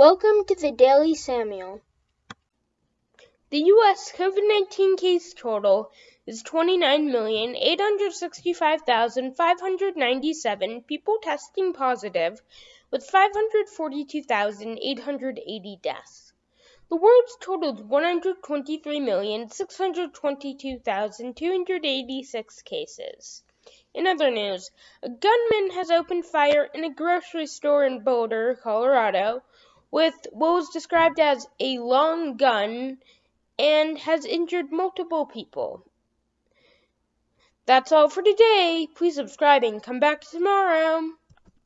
Welcome to the Daily Samuel. The U.S. COVID 19 case total is 29,865,597 people testing positive, with 542,880 deaths. The world's totaled 123,622,286 cases. In other news, a gunman has opened fire in a grocery store in Boulder, Colorado, with what was described as a long gun and has injured multiple people. That's all for today. Please subscribe and come back tomorrow.